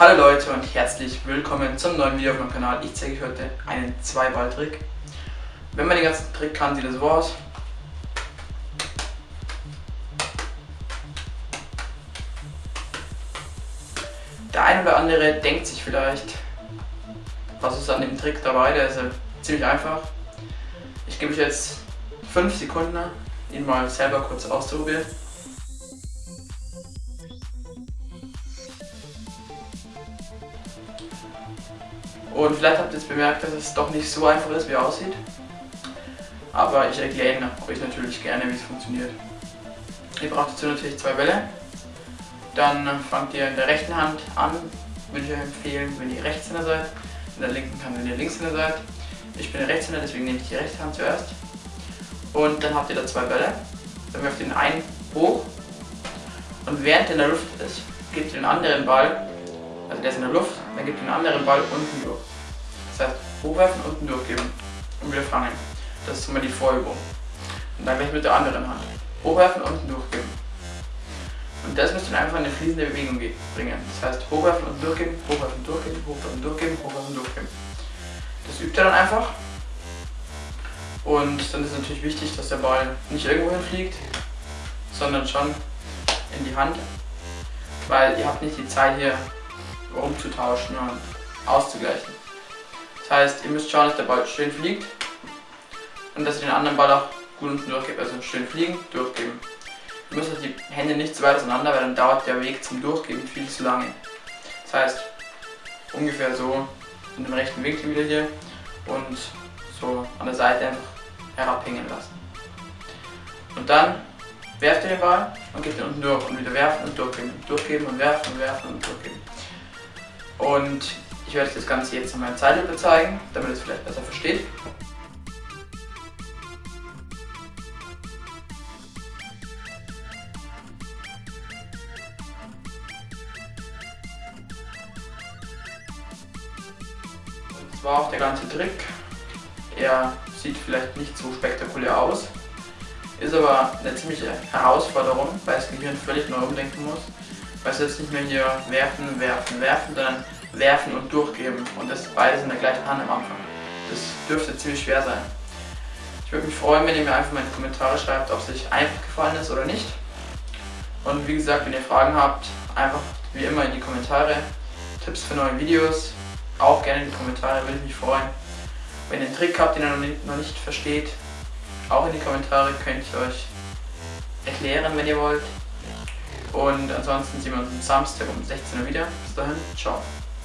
Hallo Leute und herzlich willkommen zum neuen Video auf meinem Kanal. Ich zeige euch heute einen Zwei-Ball-Trick. Wenn man den ganzen Trick kann, sieht das so aus. Der eine oder andere denkt sich vielleicht, was ist an dem Trick dabei, der ist ja ziemlich einfach. Ich gebe euch jetzt 5 Sekunden, ihn mal selber kurz auszuprobieren. Und vielleicht habt ihr jetzt bemerkt, dass es doch nicht so einfach ist, wie er aussieht. Aber ich erkläre euch natürlich gerne, wie es funktioniert. Ihr braucht dazu natürlich zwei Bälle. Dann fangt ihr in der rechten Hand an. Würde ich euch empfehlen, wenn ihr Rechtshänder seid. In der linken Hand, wenn ihr Linkshänder seid. Ich bin der Rechtshänder, deswegen nehme ich die rechte Hand zuerst. Und dann habt ihr da zwei Bälle. Dann werft ihr den einen hoch. Und während er in der Luft ist, gebt ihr den anderen Ball, also der ist in der Luft, dann ihr den anderen Ball unten durch. Das heißt, hochwerfen, unten durchgeben und wieder fangen. Das ist immer die Vorübung. Und dann gleich mit der anderen Hand. Hochwerfen, unten durchgeben. Und das müsst ihr einfach in eine fließende Bewegung bringen. Das heißt, hochwerfen und durchgeben, hochwerfen, durchgeben, hochwerfen, durchgeben, hochwerfen, durchgeben. Das übt ihr dann einfach. Und dann ist es natürlich wichtig, dass der Ball nicht irgendwo hinfliegt, sondern schon in die Hand. Weil ihr habt nicht die Zeit hier umzutauschen und auszugleichen. Das heißt, ihr müsst schauen, dass der Ball schön fliegt und dass ihr den anderen Ball auch gut unten durchgebt. Also schön fliegen, durchgeben. Ihr müsst die Hände nicht zu weit auseinander, weil dann dauert der Weg zum Durchgeben viel zu lange. Das heißt, ungefähr so in dem rechten Winkel wieder hier und so an der Seite einfach herabhängen lassen. Und dann werft ihr den Ball und gebt ihn unten durch und wieder werfen und durchgeben. Durchgeben und werfen und werfen und durchgeben. Und ich werde das Ganze jetzt in meiner Zeitlupe zeigen, damit ihr es vielleicht besser versteht. Das war auch der ganze Trick. Er sieht vielleicht nicht so spektakulär aus, ist aber eine ziemliche Herausforderung, weil das Gehirn völlig neu umdenken muss. Weil es jetzt nicht mehr hier werfen, werfen, werfen, sondern werfen und durchgeben. Und das beides in der gleichen Hand am Anfang. Das dürfte ziemlich schwer sein. Ich würde mich freuen, wenn ihr mir einfach mal in die Kommentare schreibt, ob es euch einfach gefallen ist oder nicht. Und wie gesagt, wenn ihr Fragen habt, einfach wie immer in die Kommentare. Tipps für neue Videos, auch gerne in die Kommentare, würde ich mich freuen. Wenn ihr einen Trick habt, den ihr noch nicht, noch nicht versteht, auch in die Kommentare könnt ihr euch erklären, wenn ihr wollt. Und ansonsten sehen wir uns am Samstag um 16 Uhr wieder. Bis dahin, ciao.